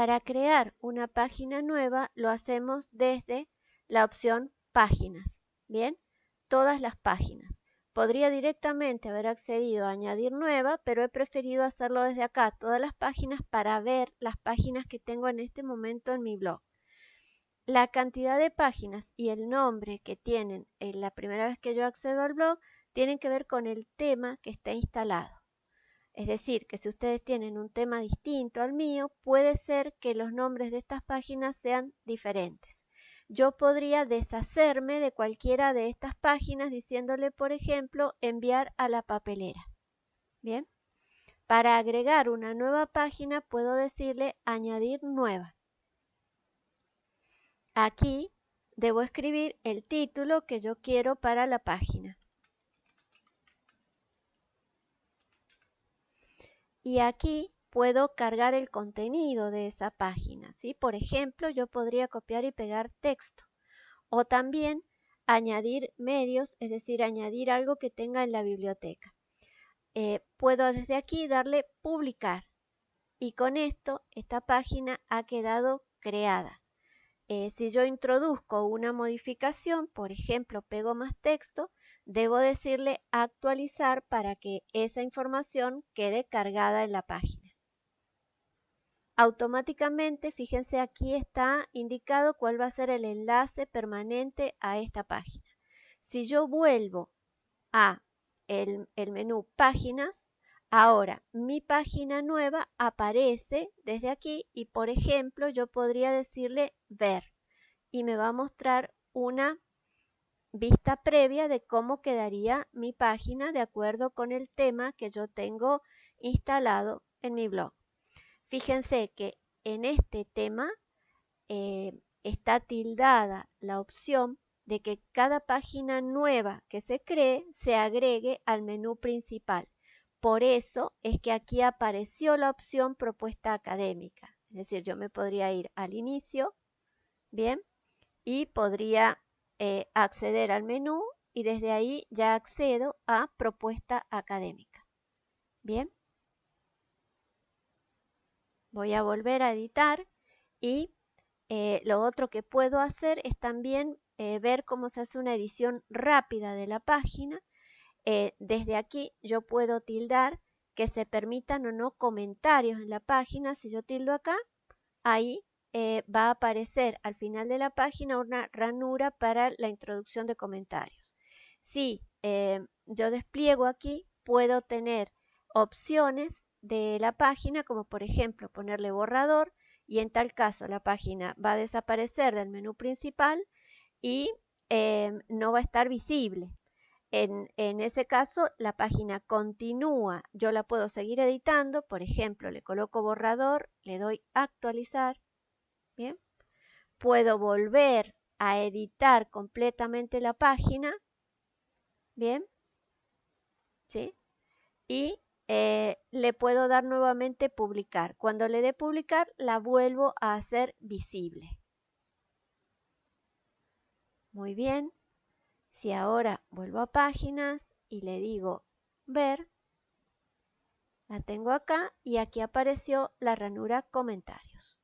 Para crear una página nueva lo hacemos desde la opción páginas. Bien, todas las páginas. Podría directamente haber accedido a añadir nueva, pero he preferido hacerlo desde acá, todas las páginas, para ver las páginas que tengo en este momento en mi blog. La cantidad de páginas y el nombre que tienen en la primera vez que yo accedo al blog tienen que ver con el tema que está instalado. Es decir, que si ustedes tienen un tema distinto al mío, puede ser que los nombres de estas páginas sean diferentes yo podría deshacerme de cualquiera de estas páginas diciéndole, por ejemplo, enviar a la papelera. Bien. Para agregar una nueva página puedo decirle añadir nueva. Aquí debo escribir el título que yo quiero para la página. Y aquí puedo cargar el contenido de esa página. ¿sí? Por ejemplo, yo podría copiar y pegar texto o también añadir medios, es decir, añadir algo que tenga en la biblioteca. Eh, puedo desde aquí darle publicar y con esto esta página ha quedado creada. Eh, si yo introduzco una modificación, por ejemplo, pego más texto, debo decirle actualizar para que esa información quede cargada en la página automáticamente, fíjense aquí está indicado cuál va a ser el enlace permanente a esta página. Si yo vuelvo a el, menú páginas, ahora mi página nueva aparece desde aquí y por ejemplo yo podría decirle ver y me va a mostrar una vista previa de cómo quedaría mi página de acuerdo con el tema que yo tengo instalado en mi blog. Fíjense que en este tema eh, está tildada la opción de que cada página nueva que se cree se agregue al menú principal. Por eso es que aquí apareció la opción propuesta académica. Es decir, yo me podría ir al inicio, bien, y podría eh, acceder al menú y desde ahí ya accedo a propuesta académica. Bien. Voy a volver a editar y eh, lo otro que puedo hacer es también eh, ver cómo se hace una edición rápida de la página. Desde aquí yo puedo tildar que se permitan o no comentarios en la página. Si yo tildo acá, ahí va a aparecer al final de la página una ranura para la introducción de comentarios. Si yo despliego aquí, puedo tener opciones de la página, como por ejemplo ponerle borrador y en tal caso la página va a desaparecer del menú principal y em, no va a estar visible. En, en, ese caso, la página continúa. Yo la puedo seguir editando. Por ejemplo, le coloco borrador, le doy actualizar. Puedo volver a editar completamente la página. Bien. ¿Sí? Y eh, le puedo dar nuevamente publicar. Cuando le dé publicar, la vuelvo a hacer visible. Muy bien. Si ahora vuelvo a páginas y le digo ver, la tengo acá y aquí apareció la ranura comentarios.